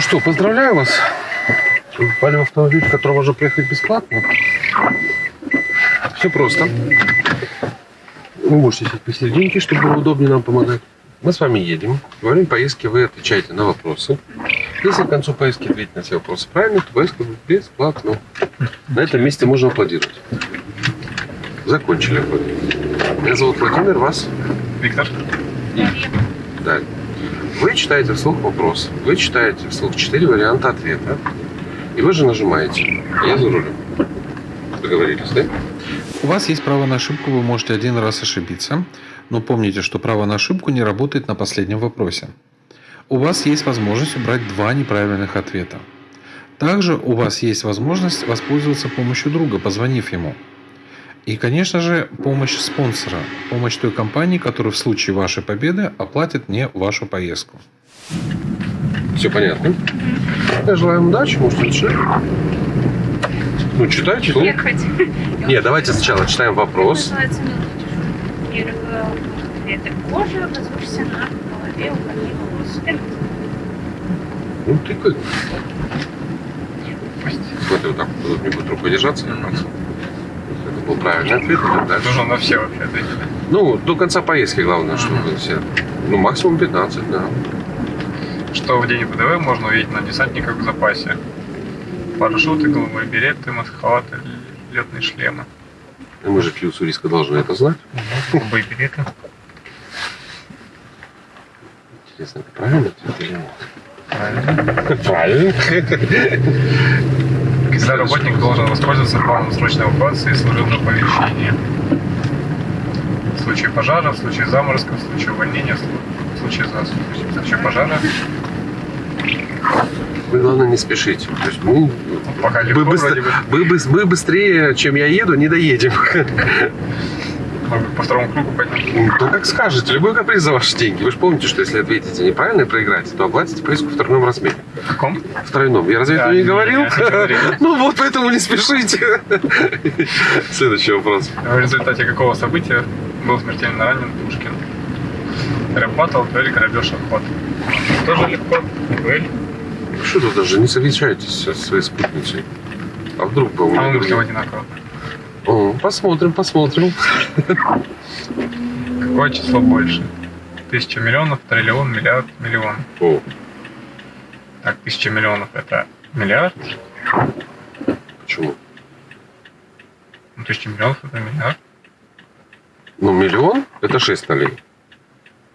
Ну что, поздравляю вас. Попали в автомобиль, в котором можно проехать бесплатно. Все просто. Вы можете сесть посерединке, чтобы было удобнее нам помогать. Мы с вами едем. Во время поездки вы отвечаете на вопросы. Если к концу поездки ответить на все вопросы правильно, то поездка будет бесплатно. На этом месте можно аплодировать. Закончили аплодировать. Меня зовут Владимир, вас Виктор, Далее. Вы читаете вслух вопрос. Вы читаете вслух четыре варианта ответа. И вы же нажимаете. Я за рулем. Договорились, да? У вас есть право на ошибку, вы можете один раз ошибиться, но помните, что право на ошибку не работает на последнем вопросе. У вас есть возможность убрать два неправильных ответа. Также у вас есть возможность воспользоваться помощью друга, позвонив ему. И, конечно же, помощь спонсора, помощь той компании, которая в случае вашей победы оплатит мне вашу поездку. Все понятно? Я желаю вам удачи, можете решить. Ну, читайте. вслух. Ехать. Не, давайте сначала читаем вопрос. Называется первого ответа. Кожа, возвышься на голове, уходи волос. Это Ну, ты как? Смотри, вот так вот не будет рукой держаться. Это был правильный ответ. дальше. нужно на все вообще ответить. Ну, до конца поездки главное, чтобы все. Ну, максимум 15, да. Что в день ВДВ можно увидеть на десантниках в запасе? Парашюты, голубые береты, масхалаты, летные шлемы. И мы же Фьюз риска должны это знать. Голубые береты. Интересно, это правильно ответ или нет? Правильно. Правильно. Когда работник должен воспользоваться планом срочной эвакуации и служебного помещения. В случае пожара, в случае заморозка, в случае увольнения, в слу- в случае засухи. В случае пожара, Вы, главное, не спешите. То есть мы, пока мы, легко быстро- вроде бы. мы быс- мы быстрее, чем я еду, не доедем. Может быть, по второму кругу пойдем. Ну, как скажете, любой каприз за ваши деньги. Вы же помните, что если ответите неправильно и проиграете, то оплатите поездку в тройном размере. В каком? В тройном. Я разве Да, этого не не, говорил? Ну вот поэтому не спешите. Следующий вопрос. В результате какого события был смертельно ранен Пушкин? Рэп-баттл, дуэль, грабеж, обход. Тоже легко. Дуэль. Что тут даже не совещаетесь со своей спутницей? А вдруг бы у А вышли другие- одинаково. О, Посмотрим, посмотрим. Какое число больше? Тысяча миллионов, триллион, миллиард, миллион. О, Так, тысяча миллионов это миллиард. почему? Ну, тысяча миллионов это миллиард. Ну, миллион – это 6 нолей.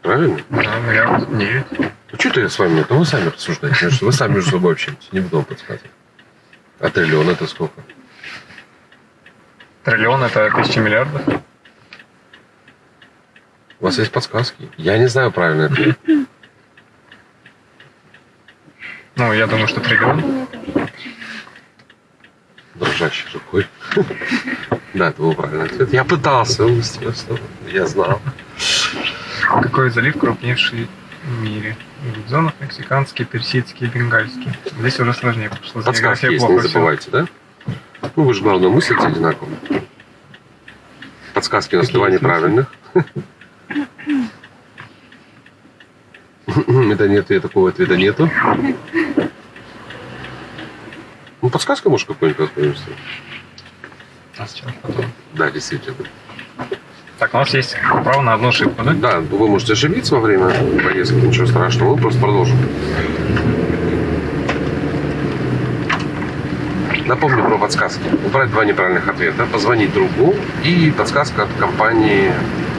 Правильно? Да, миллиард девять. Ну, что-то я с вами, это вы сами рассуждаете. Вы сами между собой общаетесь, не буду вам подсказывать. А триллион – это сколько? Триллион это тысяча миллиардов. У вас есть подсказки? Я не знаю правильный ответ. Ну, я думаю, что триллион. Дрожащей рукой. Да, это был правильный ответ. Я пытался, естественно. Я знал. Какой залив крупнейший в мире? Гудзонов, мексиканский, персидский, бенгальский. Здесь уже сложнее, с Подсказки есть, не забывайте, да? Ну, вы же, главное, мыслите одинаково. Подсказки у нас два неправильных. Это нет, и такого ответа нету. Ну, подсказка, может, какой-нибудь какой-нибудь. А сейчас потом. Да, действительно. Так, у нас есть право на одну ошибку, да? Да, вы можете ошибиться во время поездки, ничего страшного, мы просто продолжим. Напомню про подсказки. Убрать два неправильных ответа, позвонить другу и подсказка от компании,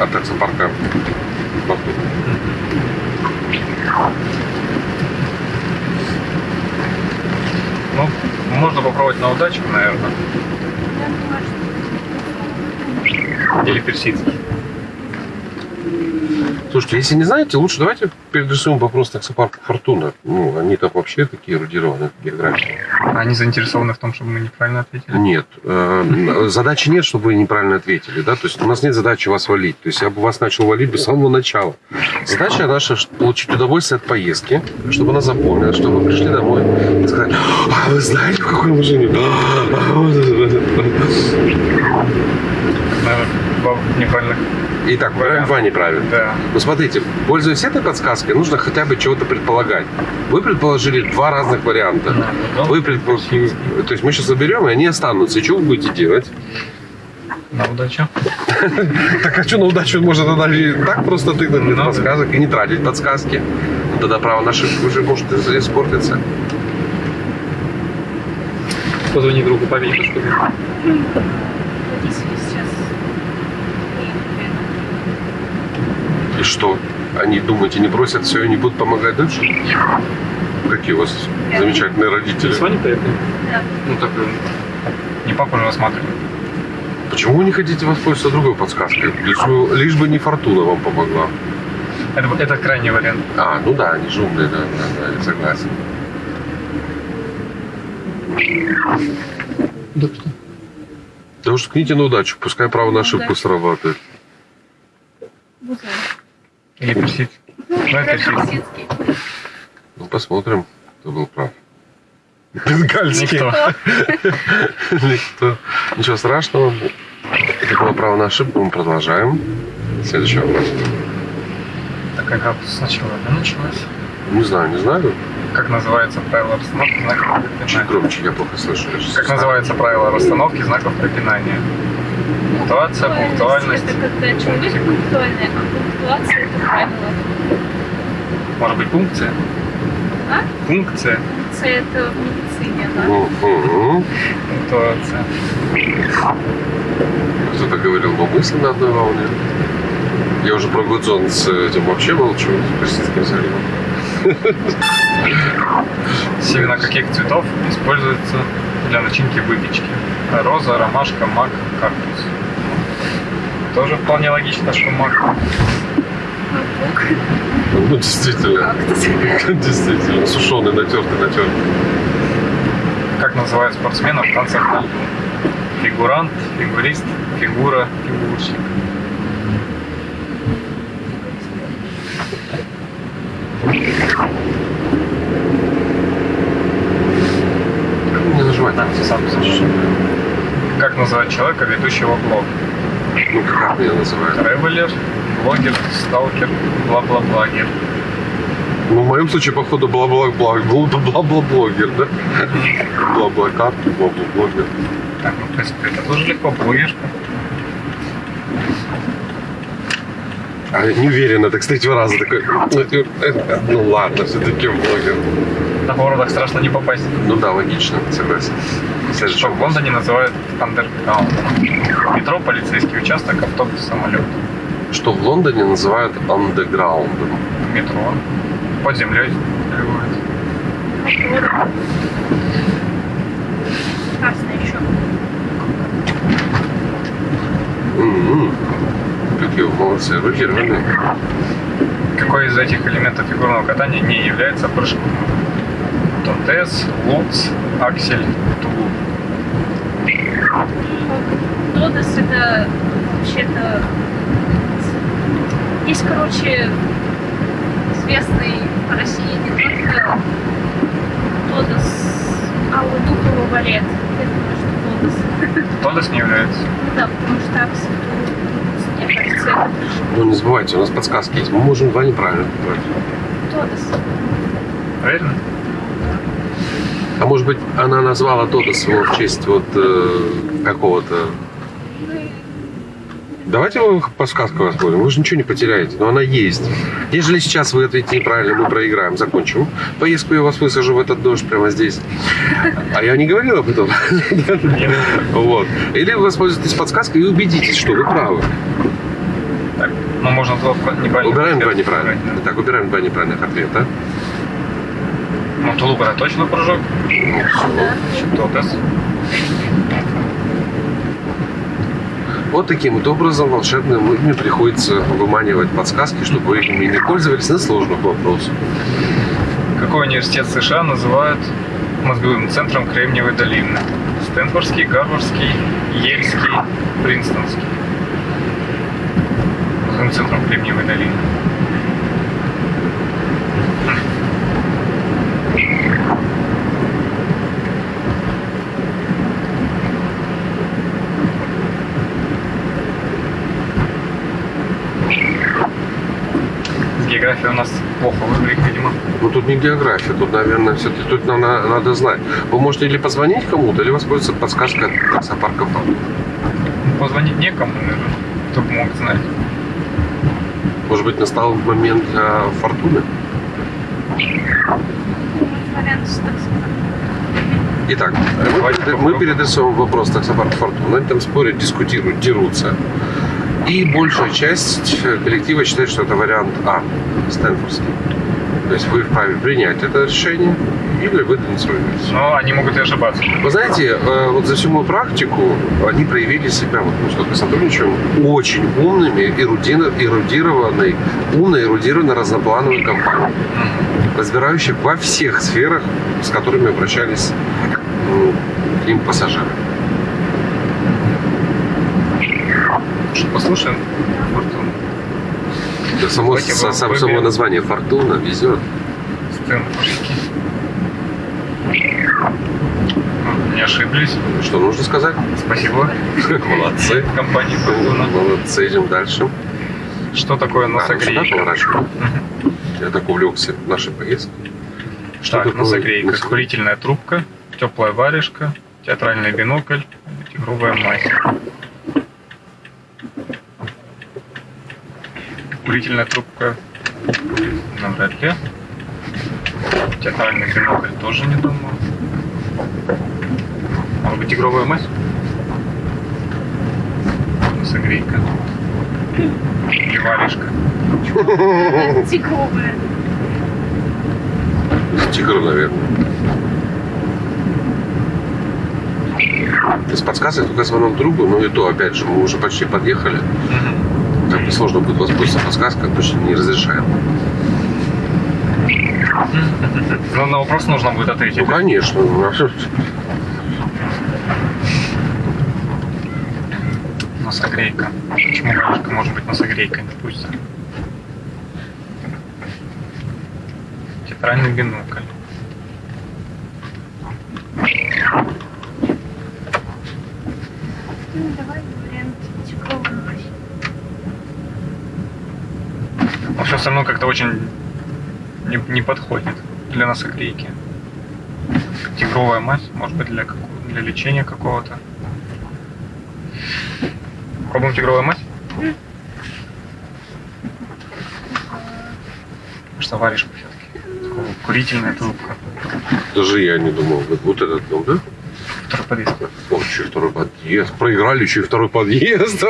от таксопарка. Бахмут. Ну, можно попробовать на удачу, наверное. Или персидский. Слушайте, если не знаете, лучше давайте переадресуем вопрос таксопарку Фортуна. Ну, они там вообще такие эрудированные в географии. Они заинтересованы в том, чтобы мы неправильно ответили. Нет. э, Задачи нет, чтобы вы неправильно ответили. Да? То есть у нас нет задачи вас валить. То есть я бы вас начал валить бы с самого начала. Задача наша получить удовольствие от поездки, чтобы она запомнила, чтобы вы пришли домой и сказали, а вы знаете, в какой машине? А, вот это вот». наверное, два неправильных. Итак, Вариант. два неправильно. Да. Ну, смотрите, пользуясь этой подсказкой, нужно хотя бы чего-то предполагать. Вы предположили два разных варианта. Вы предположили... То есть мы сейчас заберем, и они останутся. И что вы будете делать? На удачу. Так а что на удачу можно тогда и так просто без Ну, да. подсказок и не тратить подсказки? Ну, Тогда право на ошибку уже может испортиться. Позвони другу, поверь, что ли? Водители сейчас и, что? Они, думаете, не бросят все и не будут помогать дальше? Какие у вас замечательные родители. С вами поехали? Да. Ну так э, не папу же рассматривали. Почему вы не хотите воспользоваться другой подсказкой? Лишь бы, лишь бы не фортуна вам помогла. Это, это крайний вариант. А, ну да, они же умные, да, да, да, я согласен. Да что? Да уж ткните на удачу, пускай право на ошибку Да. срабатывает. Или персид. Ну. Персидский. Ну, посмотрим, кто был прав. Бенгальский. Никто. Никто. Ничего страшного. Это было право на ошибку, мы продолжаем. Следующий вопрос. Так а как сначала да, началось? Не знаю, не знаю. Как называется правило расстановки знаков Чуть препинания? громче, я плохо слышу. Я Как называется правило расстановки знаков препинания? Пунктуация, пунктуальность. Это когда человек пунктуальный, а пунктуация это правило. Может быть, пункция? А? Пункция. Пункция это в медицине, да? Мгм. Пунктуация. Кто-то говорил, мысли на одной волне. Я уже про Гудзон с этим вообще молчу, с Персидским заливом. Семена каких цветов используются для начинки выпечки? Роза, ромашка, мак, кактус. Тоже вполне логично, что мак. Ну, действительно. Действительно, сушеный, натертый, натертый. Как называют спортсменов в танцах на льду? Фигурант, фигурист, фигура, фигурщик. Как мне нажимать? Да, сам. Как называют человека, ведущего блог? Ну, как меня называют? Тревелер, блогер, сталкер, бла-бла-благер. Ну, в моем случае, походу, бла-бла-бла, бла-бла-блогер, да? Бла-бла-кап, бла-бла-блогер. Так, ну, в принципе, это тоже легко, блогершка. А я не уверен, это, кстати, раза такой, ну, ну ладно, все-таки блогер. На городах страшно не попасть. Ну да, логично, согласен. Следующий Что в. Лондоне называют андерграундом. Метро, полицейский участок, автобус, самолет. Что в Лондоне называют андеграундом. Метро. Под землей. Красный еще. М-м. Какие молодцы, руки рваные. Какой из этих элементов фигурного катания не является прыжком? Тонтес, лукс, аксель, тулуп. Тодос это вообще-то... Есть, короче, известный в России не только Тодос, а у Духова балет. Я думаю, что Тодос. Тодос не является. Ну да, потому что Аксель, мне кажется, это. Ну не забывайте, у нас подсказки есть. Мы можем два неправильно выбрать. Тодос. Верно? А может быть, она назвала Тодос его в честь вот э, какого-то... Давайте мы подсказку воспользуем. Вы же ничего не потеряете, но она есть. Ежели сейчас вы ответите неправильно, мы проиграем, закончим. Поездку я вас высажу в этот дождь прямо здесь. А я не говорил об этом. Вот. Или вы воспользуетесь подсказкой и убедитесь, что вы правы. Так, ну можно два неправильно. Убираем два неправильных. Итак, убираем два неправильных ответа. Ну, тулуп это точно прыжок. Тодос. Вот таким вот образом волшебным людьми приходится выманивать подсказки, чтобы вы ими не пользовались на сложных вопросах. Какой университет США называют мозговым центром Кремниевой долины? Стэнфордский, Гарвардский, Ельский, Принстонский. Мозговым центром Кремниевой долины. география у нас плохо выглядит, видимо. Ну тут не география, тут, наверное, все-таки тут нам надо, надо знать. Вы можете или позвонить кому-то, или воспользоваться подсказкой от таксопарка ну, Позвонить некому, наверное, кто мог знать. Может быть, настал момент э, фортуны? Итак, мы, перед- мы переадресовываем вопрос таксопарк Фортуна. Они там спорят, дискутируют, дерутся. И большая часть коллектива считает, что это вариант А, Стэнфордский. То есть вы вправе принять это решение или выдвинуть свою версию. Но они могут и ошибаться. Вы знаете, э, вот за всю мою практику они проявили себя, вот мы сколько сотрудничаем, очень умными, эрудированной, умной, эрудированной разноплановой компанией, разбирающей во всех сферах, с которыми обращались м, к ним пассажиры. Что, послушаем? Фортуну. Да само, со- сам- само название «Фортуна» везет. Ну, Не ошиблись. Что нужно сказать? Спасибо Молодцы. компании Фортуна. Молодцы, идем дальше. Что такое ну носогрейка? Я так увлекся нашей поездкой. Что Так, такое носогрейка. носогрейка? Курительная трубка, теплая варежка, театральный бинокль, тигровая мазь. Курительная трубка навряд ли. Театральный бинокль тоже не думаю. Может быть, тигровая мазь? Носогрейка. Или варежка. Тигровая. Тигр, наверное. С подсказкой только звонок другу, но и то, опять же, мы уже почти подъехали. Как бы сложно будет воспользоваться подсказкой, точно не разрешаем. Но на вопрос нужно будет ответить. Ну, конечно. ну. Носогрейка. Почему варежка может быть носогрейкой, допустим? Театральный бинокль. Ну, давай вариант тигровой мазь. Но все равно как-то очень не, не подходит для носогрейки. Тигровая мазь, может быть, для, какого- для лечения какого-то. Пробуем тигровую мазь? Что варежка все-таки? Курительная трубка. Даже я не думал. Вот, этот дом, да? Второй подъезд. О, еще второй подъезд. Проиграли еще и второй подъезд.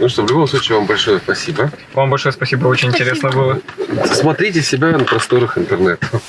Ну что, в любом случае, вам большое спасибо. Вам большое спасибо, очень интересно было. Смотрите себя на просторах интернета.